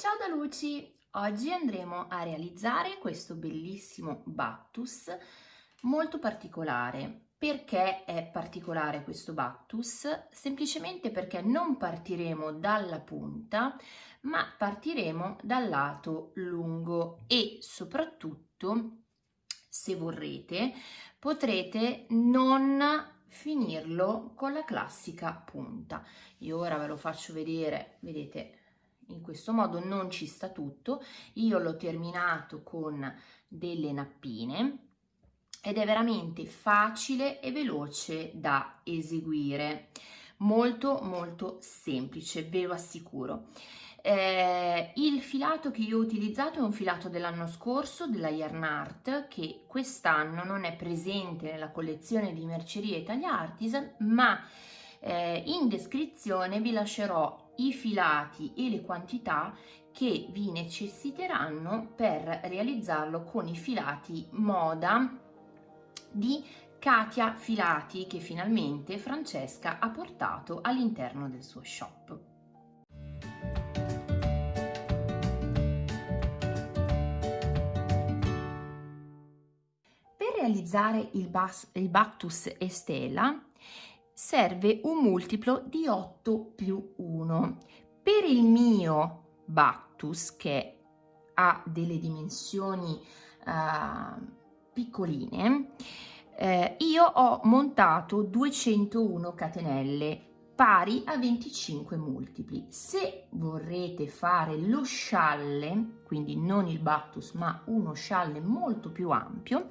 Ciao da Luci! Oggi andremo a realizzare questo bellissimo Bactus molto particolare. Perché è particolare questo Bactus? Semplicemente perché non partiremo dalla punta, ma partiremo dal lato lungo e soprattutto, se vorrete, potrete non finirlo con la classica punta. Io ora ve lo faccio vedere, vedete, in questo modo non ci sta tutto. Io l'ho terminato con delle nappine ed è veramente facile e veloce da eseguire. Molto molto semplice, ve lo assicuro. Eh, il filato che io ho utilizzato è un filato dell'anno scorso della Yarn Art che quest'anno non è presente nella collezione di Merceria Italia Artisan ma eh, in descrizione vi lascerò i filati e le quantità che vi necessiteranno per realizzarlo con i filati moda di Katia Filati che finalmente Francesca ha portato all'interno del suo shop. Per realizzare il, bas, il Bactus Estela serve un multiplo di 8 più 1. Per il mio Bactus, che ha delle dimensioni uh, piccoline, eh, io ho montato 201 catenelle pari a 25 multipli. Se vorrete fare lo scialle, quindi non il Bactus ma uno scialle molto più ampio,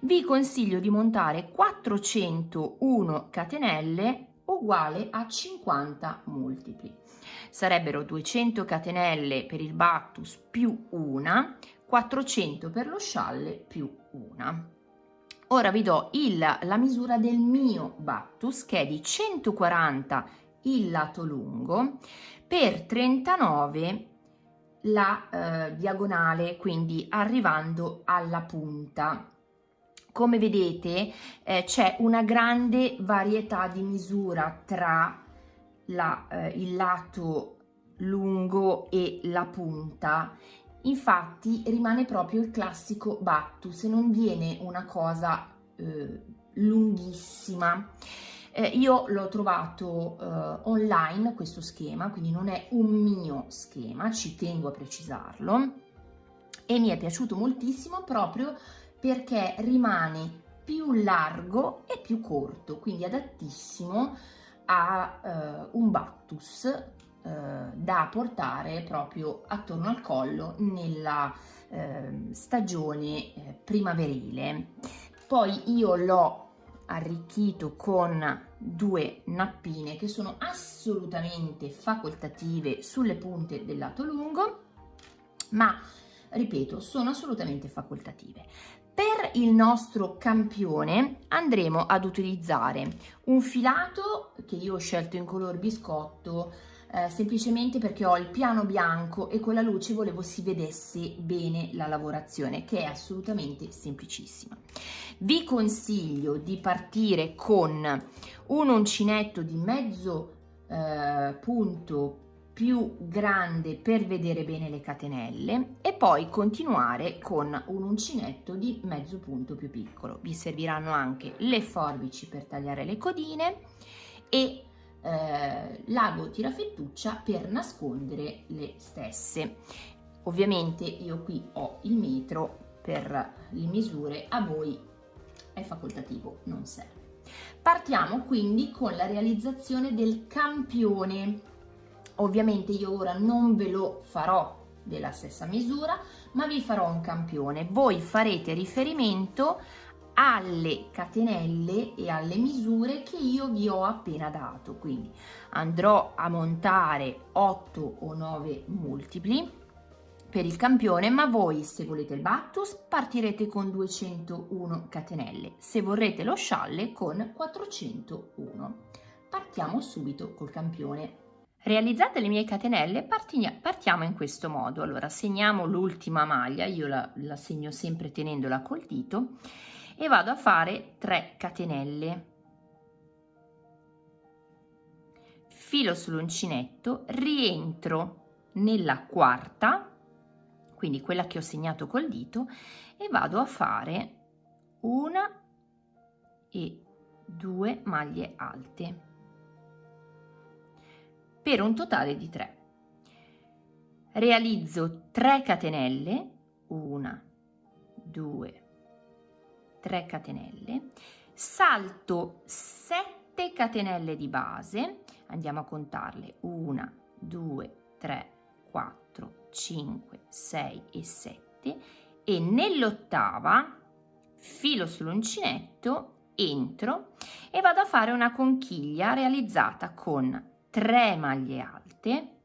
vi consiglio di montare 401 catenelle uguale a 50 multipli. Sarebbero 200 catenelle per il Bactus più una, 400 per lo scialle più una. Ora vi do il, la misura del mio Bactus che è di 140 il lato lungo per 39 la eh, diagonale, quindi arrivando alla punta come vedete eh, c'è una grande varietà di misura tra la, eh, il lato lungo e la punta. Infatti rimane proprio il classico Bactus non viene una cosa eh, lunghissima. Eh, io l'ho trovato eh, online questo schema quindi non è un mio schema ci tengo a precisarlo e mi è piaciuto moltissimo proprio perché rimane più largo e più corto, quindi adattissimo a eh, un Bactus eh, da portare proprio attorno al collo nella eh, stagione primaverile. Poi io l'ho arricchito con due nappine che sono assolutamente facoltative sulle punte del lato lungo, ma ripeto, sono assolutamente facoltative. Per il nostro campione andremo ad utilizzare un filato che io ho scelto in color biscotto eh, semplicemente perché ho il piano bianco e con la luce volevo si vedesse bene la lavorazione che è assolutamente semplicissima. Vi consiglio di partire con un uncinetto di mezzo eh, punto più grande per vedere bene le catenelle e poi continuare con un uncinetto di mezzo punto più piccolo. Vi serviranno anche le forbici per tagliare le codine e eh, l'ago tirafettuccia per nascondere le stesse. Ovviamente io qui ho il metro per le misure, a voi è facoltativo, non serve. Partiamo quindi con la realizzazione del campione Ovviamente io ora non ve lo farò della stessa misura, ma vi farò un campione. Voi farete riferimento alle catenelle e alle misure che io vi ho appena dato. Quindi andrò a montare 8 o 9 multipli per il campione, ma voi se volete il Bactus partirete con 201 catenelle, se vorrete lo scialle con 401. Partiamo subito col campione. Realizzate le mie catenelle partiamo in questo modo. Allora segniamo l'ultima maglia, io la, la segno sempre tenendola col dito e vado a fare 3 catenelle. Filo sull'uncinetto, rientro nella quarta, quindi quella che ho segnato col dito, e vado a fare una e due maglie alte per un totale di 3. Realizzo 3 catenelle, 1, 2, 3 catenelle, salto 7 catenelle di base, andiamo a contarle, 1, 2, 3, 4, 5, 6 e 7 e nell'ottava filo sull'uncinetto, entro e vado a fare una conchiglia realizzata con 3 maglie alte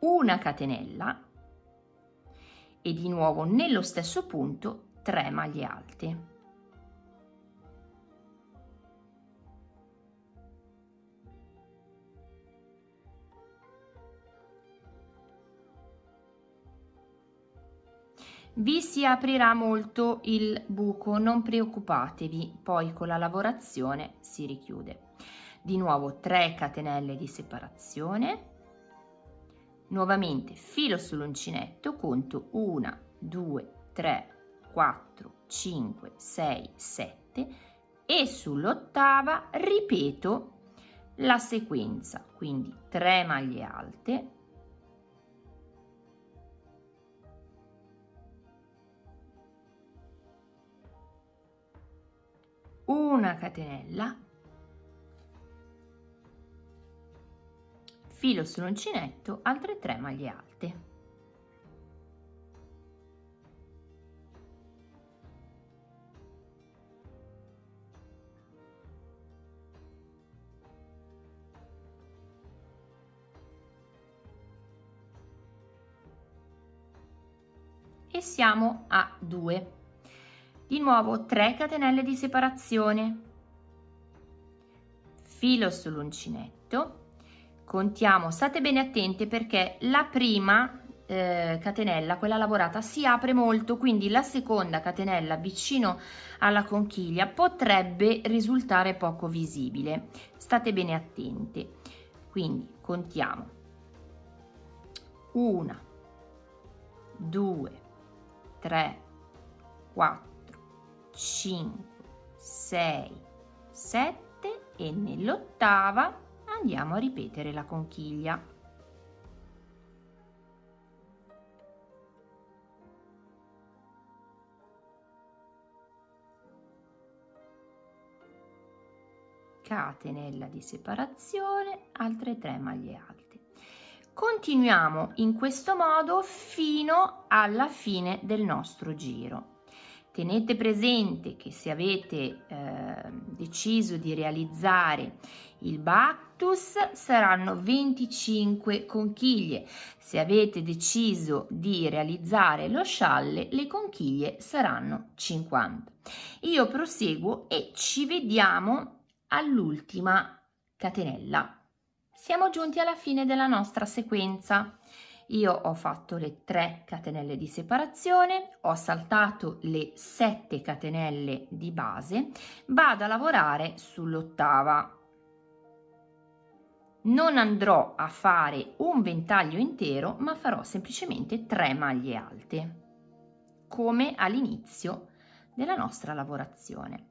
una catenella e di nuovo nello stesso punto 3 maglie alte. Vi si aprirà molto il buco, non preoccupatevi, poi con la lavorazione si richiude. Di nuovo 3 catenelle di separazione, nuovamente filo sull'uncinetto, conto 1, 2, 3, 4, 5, 6, 7 e sull'ottava ripeto la sequenza, quindi 3 maglie alte, una catenella filo sull'uncinetto altre 3 maglie alte. E siamo a 2 di nuovo 3 catenelle di separazione. Filo sull'uncinetto. Contiamo state bene attente perché la prima eh, catenella quella lavorata si apre molto quindi la seconda catenella vicino alla conchiglia potrebbe risultare poco visibile. State bene attenti quindi contiamo. Una due tre quattro 5, 6, 7 e nell'ottava andiamo a ripetere la conchiglia. catenella di separazione, altre 3 maglie alte. Continuiamo in questo modo fino alla fine del nostro giro. Tenete presente che se avete eh, deciso di realizzare il Bactus saranno 25 conchiglie, se avete deciso di realizzare lo scialle le conchiglie saranno 50. Io proseguo e ci vediamo all'ultima catenella. Siamo giunti alla fine della nostra sequenza io ho fatto le 3 catenelle di separazione, ho saltato le 7 catenelle di base, vado a lavorare sull'ottava. Non andrò a fare un ventaglio intero, ma farò semplicemente 3 maglie alte, come all'inizio della nostra lavorazione.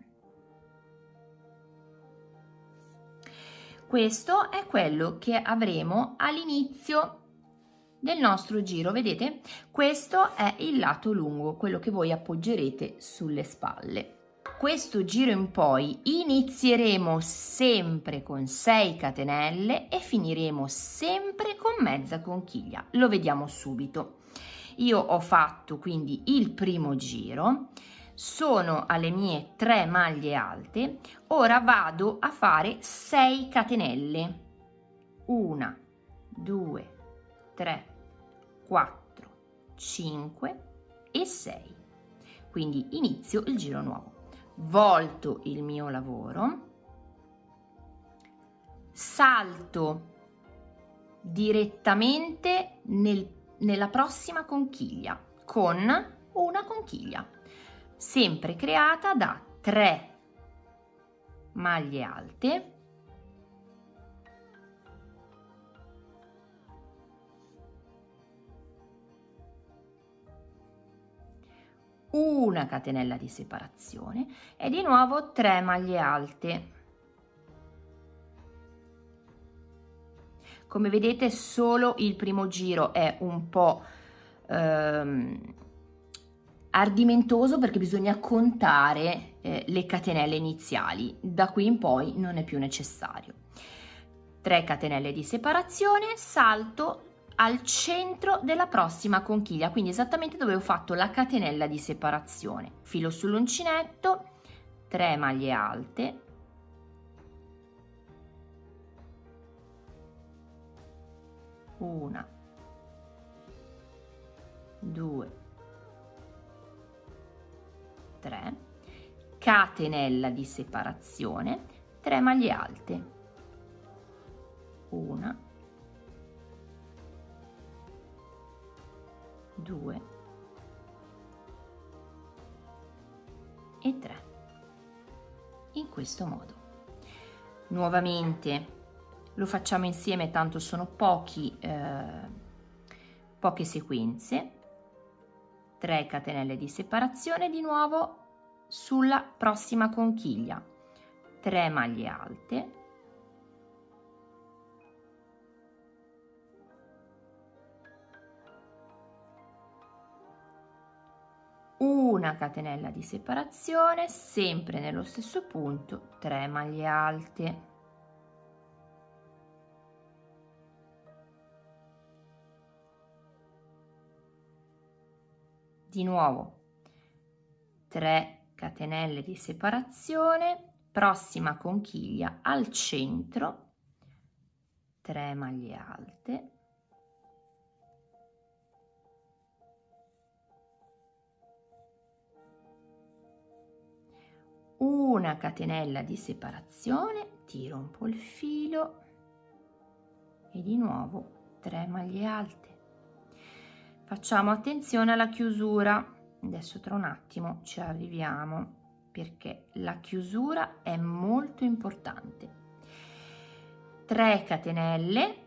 Questo è quello che avremo all'inizio del nostro giro. Vedete? Questo è il lato lungo quello che voi appoggerete sulle spalle. Questo giro in poi inizieremo sempre con 6 catenelle e finiremo sempre con mezza conchiglia. Lo vediamo subito. Io ho fatto quindi il primo giro sono alle mie 3 maglie alte ora vado a fare 6 catenelle. 1 2 3, 4, 5 e 6. Quindi inizio il giro nuovo. Volto il mio lavoro, salto direttamente nel, nella prossima conchiglia con una conchiglia. sempre creata da 3 maglie alte una catenella di separazione e di nuovo 3 maglie alte. Come vedete solo il primo giro è un po' ehm, ardimentoso perché bisogna contare eh, le catenelle iniziali. Da qui in poi non è più necessario. 3 catenelle di separazione salto al centro della prossima conchiglia, quindi esattamente dove ho fatto la catenella di separazione. Filo sull'uncinetto, 3 maglie alte, una, due, tre, catenella di separazione, 3 maglie alte, una, 2 e 3 in questo modo. Nuovamente lo facciamo insieme tanto sono pochi eh, poche sequenze. 3 catenelle di separazione di nuovo sulla prossima conchiglia. 3 maglie alte una catenella di separazione sempre nello stesso punto 3 maglie alte. Di nuovo 3 catenelle di separazione prossima conchiglia al centro 3 maglie alte una catenella di separazione tiro un po' il filo e di nuovo 3 maglie alte. Facciamo attenzione alla chiusura. Adesso tra un attimo ci arriviamo perché la chiusura è molto importante. 3 catenelle.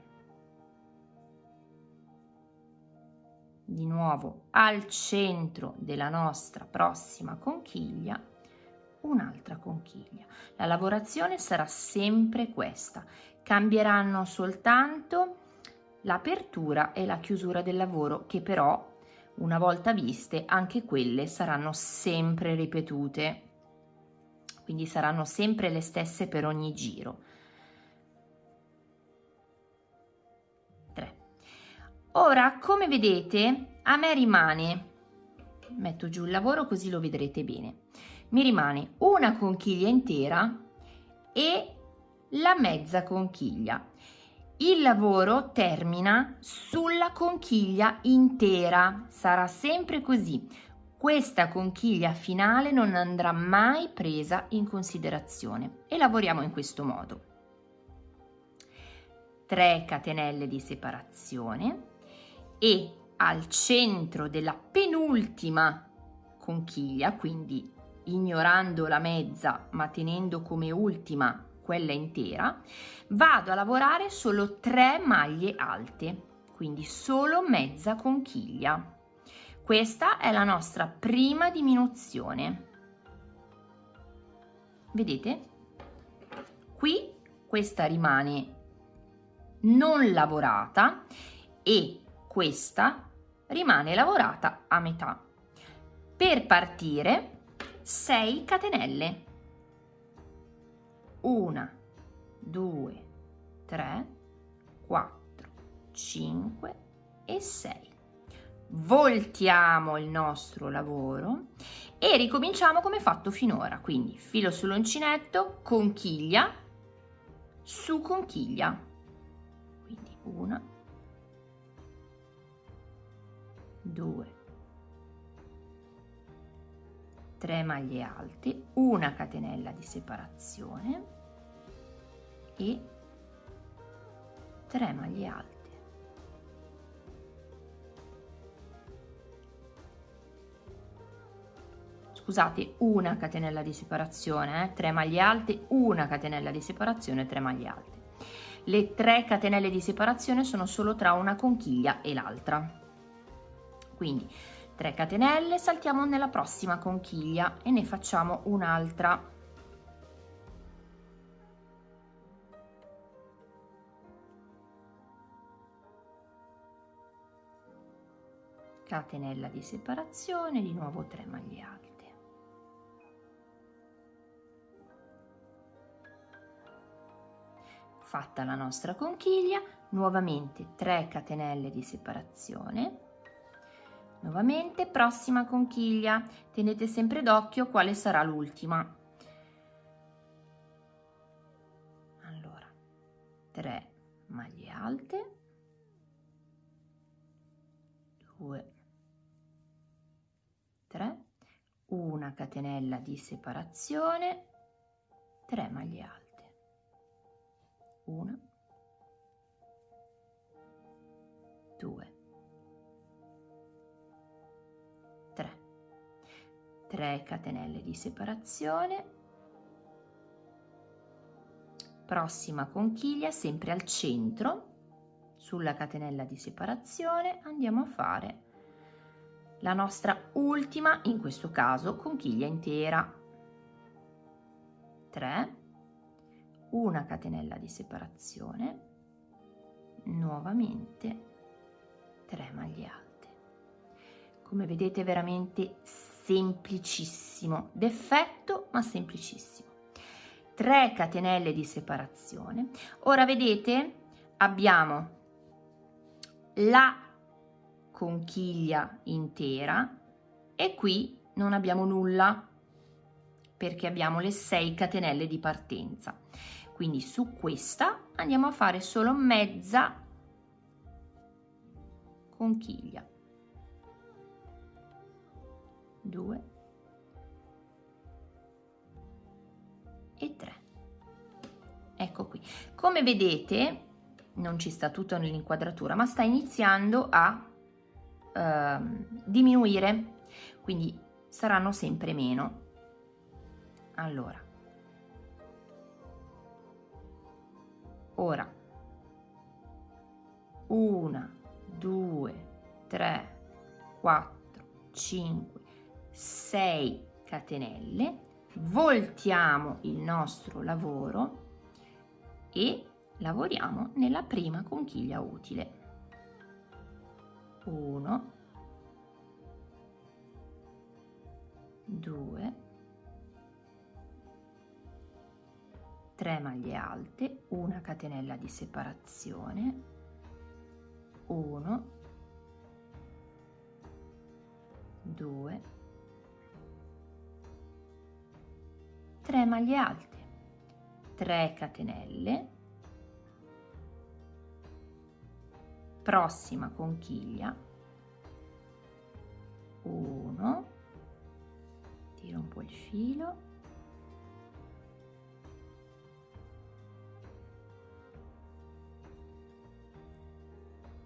Di nuovo al centro della nostra prossima conchiglia un'altra conchiglia. La lavorazione sarà sempre questa, cambieranno soltanto l'apertura e la chiusura del lavoro che però una volta viste anche quelle saranno sempre ripetute, quindi saranno sempre le stesse per ogni giro. 3. Ora come vedete a me rimane, metto giù il lavoro così lo vedrete bene, mi rimane una conchiglia intera e la mezza conchiglia. Il lavoro termina sulla conchiglia intera, sarà sempre così. Questa conchiglia finale non andrà mai presa in considerazione e lavoriamo in questo modo. 3 catenelle di separazione e al centro della penultima conchiglia, quindi ignorando la mezza ma tenendo come ultima quella intera, vado a lavorare solo 3 maglie alte, quindi solo mezza conchiglia. Questa è la nostra prima diminuzione. Vedete? Qui questa rimane non lavorata e questa rimane lavorata a metà. Per partire 6 catenelle. 1 2 3 4 5 e 6 voltiamo il nostro lavoro e ricominciamo come fatto finora. Quindi filo sull'uncinetto conchiglia su conchiglia. Quindi 1 2 3 maglie alte una catenella di separazione e 3 maglie alte scusate, una catenella di separazione, eh, 3 maglie alte, una catenella di separazione, 3 maglie alte. Le 3 catenelle di separazione sono solo tra una conchiglia e l'altra. Quindi 3 catenelle, saltiamo nella prossima conchiglia e ne facciamo un'altra. Catenella di separazione, di nuovo 3 maglie alte. Fatta la nostra conchiglia, nuovamente 3 catenelle di separazione Nuovamente, prossima conchiglia, tenete sempre d'occhio quale sarà l'ultima. Allora, 3 maglie alte, 2, 3, una catenella di separazione, 3 maglie alte, 1, 2, 3 catenelle di separazione. Prossima conchiglia sempre al centro sulla catenella di separazione. Andiamo a fare la nostra ultima in questo caso conchiglia intera. 3 una catenella di separazione. Nuovamente 3 maglie alte. Come vedete veramente semplicissimo, d'effetto ma semplicissimo. 3 catenelle di separazione. Ora vedete abbiamo la conchiglia intera e qui non abbiamo nulla perché abbiamo le 6 catenelle di partenza. Quindi su questa andiamo a fare solo mezza conchiglia. 2 e 3 ecco qui. Come vedete non ci sta tutto nell'inquadratura ma sta iniziando a eh, diminuire. Quindi saranno sempre meno. Allora. Ora. Una due tre quattro cinque 6 catenelle, voltiamo il nostro lavoro e lavoriamo nella prima conchiglia utile. 1 2 3 maglie alte, una catenella di separazione, 1 2 3 maglie alte 3 catenelle. Prossima conchiglia. 1 tiro un po' il filo.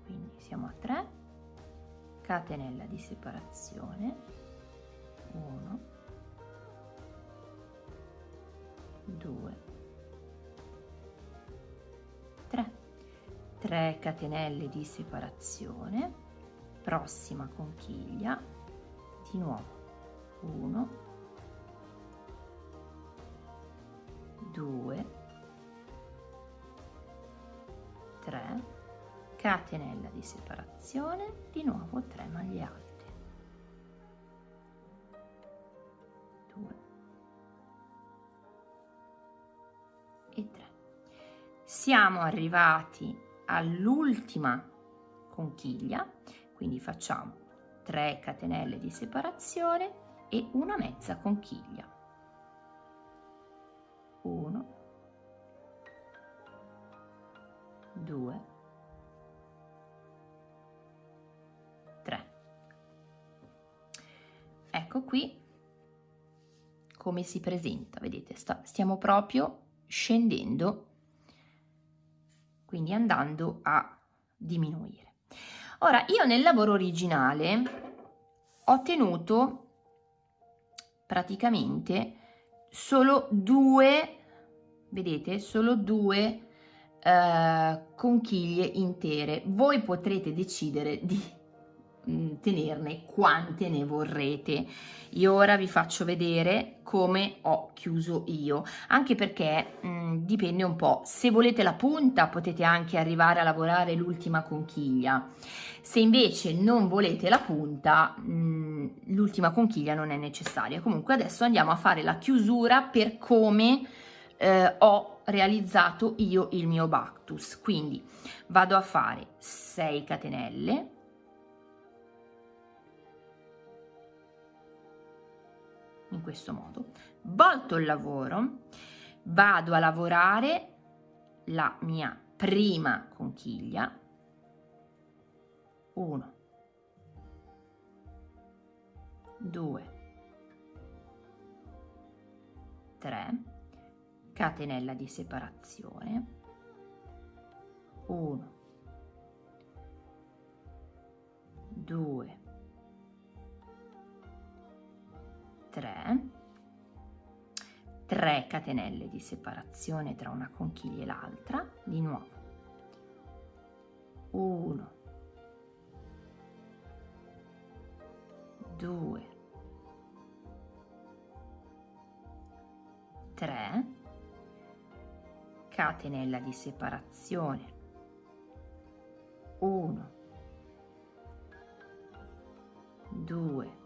Quindi siamo a 3 catenella di separazione. 1 2 3 3 catenelle di separazione. Prossima conchiglia. Di nuovo. 1 2 3 catenella di separazione. Di nuovo 3 maglie alte siamo arrivati all'ultima conchiglia quindi facciamo 3 catenelle di separazione e una mezza conchiglia. 1 2 3 ecco qui come si presenta vedete sta, stiamo proprio scendendo quindi andando a diminuire. Ora, io nel lavoro originale ho tenuto praticamente solo due, vedete, solo due eh, conchiglie intere. Voi potrete decidere di Mm, tenerne quante ne vorrete. Io ora vi faccio vedere come ho chiuso io anche perché mh, mm, dipende un po' se volete la punta potete anche arrivare a lavorare l'ultima conchiglia. Se invece non volete la punta mm, l'ultima conchiglia non è necessaria. Comunque adesso andiamo a fare la chiusura per come eh, ho realizzato io il mio Bactus. Quindi vado a fare 6 catenelle in questo modo. Volto il lavoro vado a lavorare la mia prima conchiglia. 1 2 3 catenella di separazione. 1 2 3 3 catenelle di separazione tra una conchiglia e l'altra di nuovo. 1 2 3 catenella di separazione. 1 2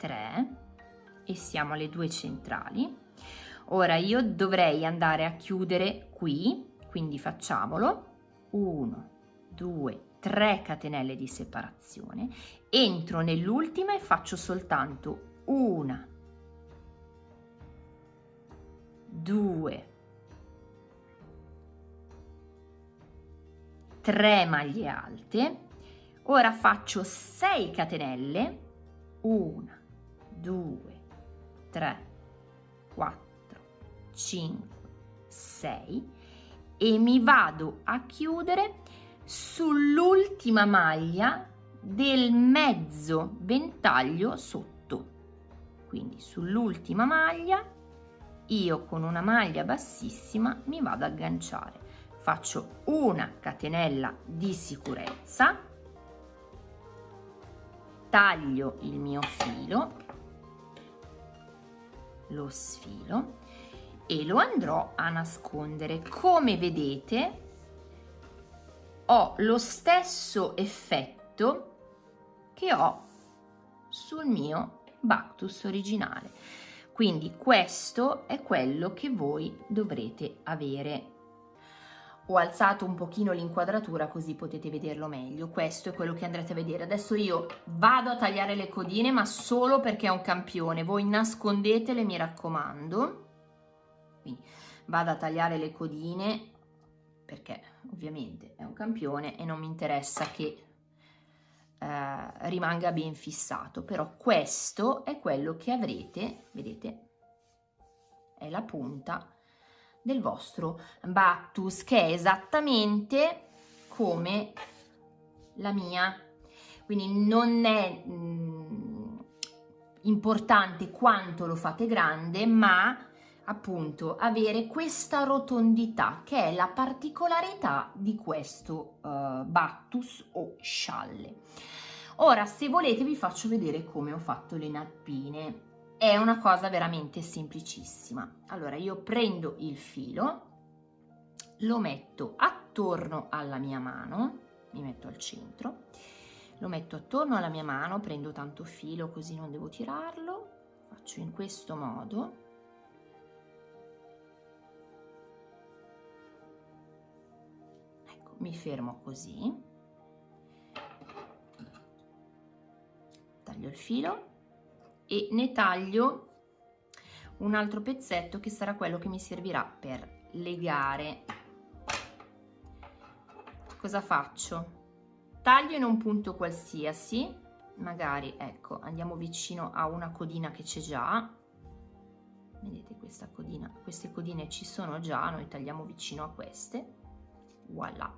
3 e siamo alle due centrali. Ora io dovrei andare a chiudere qui, quindi facciamolo. 1, 2, 3 catenelle di separazione. Entro nell'ultima e faccio soltanto una, due, tre maglie alte. Ora faccio 6 catenelle, una, 2, 3, 4, 5, 6 e mi vado a chiudere sull'ultima maglia del mezzo ventaglio sotto. Quindi sull'ultima maglia io con una maglia bassissima mi vado ad agganciare. Faccio una catenella di sicurezza, taglio il mio filo lo sfilo e lo andrò a nascondere. Come vedete ho lo stesso effetto che ho sul mio Bactus originale. Quindi questo è quello che voi dovrete avere ho alzato un pochino l'inquadratura così potete vederlo meglio. Questo è quello che andrete a vedere. Adesso io vado a tagliare le codine ma solo perché è un campione. Voi nascondetele mi raccomando. Quindi vado a tagliare le codine perché ovviamente è un campione e non mi interessa che eh, rimanga ben fissato. Però questo è quello che avrete vedete? È la punta del vostro Bactus che è esattamente come la mia. Quindi non è mh, mm, importante quanto lo fate grande ma appunto avere questa rotondità che è la particolarità di questo uh, Bactus o scialle. Ora se volete vi faccio vedere come ho fatto le nappine è una cosa veramente semplicissima. Allora io prendo il filo, lo metto attorno alla mia mano, mi metto al centro, lo metto attorno alla mia mano, prendo tanto filo così non devo tirarlo, faccio in questo modo. Ecco, mi fermo così, taglio il filo e ne taglio un altro pezzetto che sarà quello che mi servirà per legare. Cosa faccio? Taglio in un punto qualsiasi magari ecco andiamo vicino a una codina che c'è già. Vedete questa codina queste codine ci sono già noi tagliamo vicino a queste. Voilà.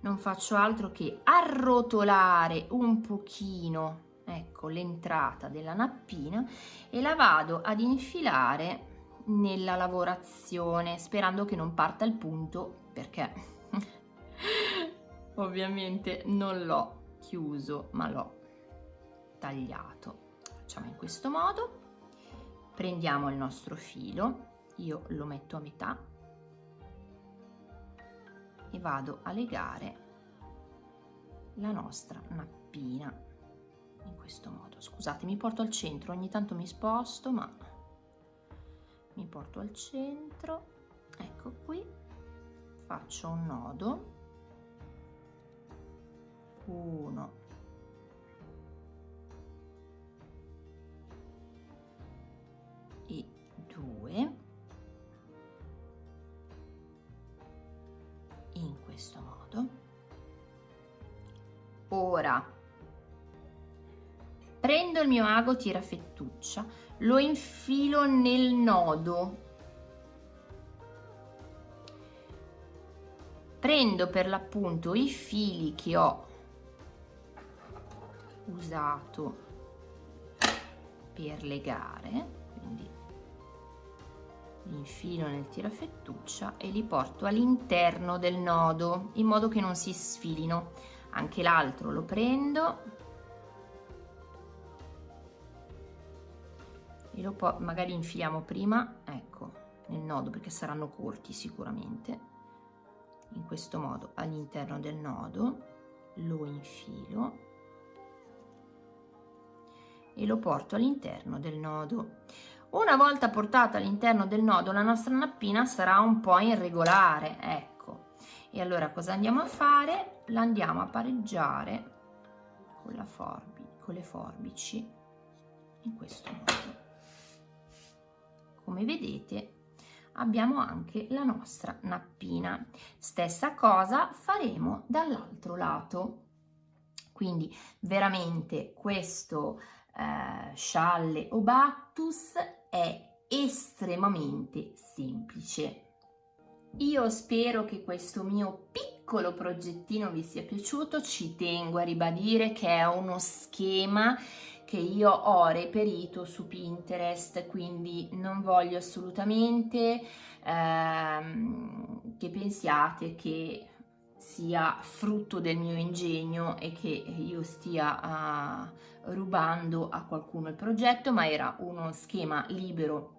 Non faccio altro che arrotolare un pochino ecco l'entrata della nappina e la vado ad infilare nella lavorazione sperando che non parta il punto perché ovviamente non l'ho chiuso ma l'ho tagliato. Facciamo in questo modo. Prendiamo il nostro filo io lo metto a metà e vado a legare la nostra nappina in questo modo. Scusate mi porto al centro. Ogni tanto mi sposto ma mi porto al centro. Ecco qui. Faccio un nodo. Uno. E due. In questo modo. Ora prendo il mio ago tirafettuccia lo infilo nel nodo. Prendo per l'appunto i fili che ho usato per legare quindi li infilo nel tirafettuccia e li porto all'interno del nodo in modo che non si sfilino. Anche l'altro lo prendo e lo po magari infiliamo prima ecco nel nodo perché saranno corti sicuramente. In questo modo all'interno del nodo lo infilo e lo porto all'interno del nodo. Una volta portata all'interno del nodo la nostra nappina sarà un po' irregolare ecco. E allora cosa andiamo a fare? La andiamo a pareggiare con la forbice con le forbici in questo modo come vedete abbiamo anche la nostra nappina. Stessa cosa faremo dall'altro lato. Quindi veramente questo eh, scialle o bactus è estremamente semplice. Io spero che questo mio piccolo progettino vi sia piaciuto. Ci tengo a ribadire che è uno schema che io ho reperito su Pinterest, quindi non voglio assolutamente ehm, che pensiate che sia frutto del mio ingegno e che io stia uh, rubando a qualcuno il progetto, ma era uno schema libero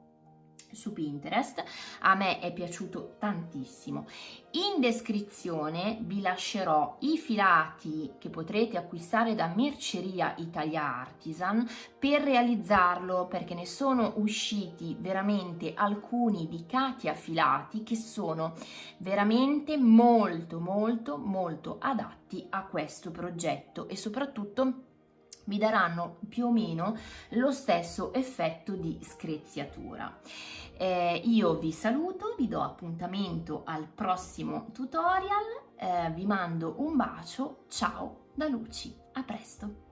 su Pinterest, a me è piaciuto tantissimo. In descrizione vi lascerò i filati che potrete acquistare da Merceria Italia Artisan per realizzarlo perché ne sono usciti veramente alcuni di Katia filati che sono veramente molto molto molto adatti a questo progetto e soprattutto vi daranno più o meno lo stesso effetto di screziatura. Eh, io vi saluto, vi do appuntamento al prossimo tutorial, eh, vi mando un bacio, ciao da Luci, a presto!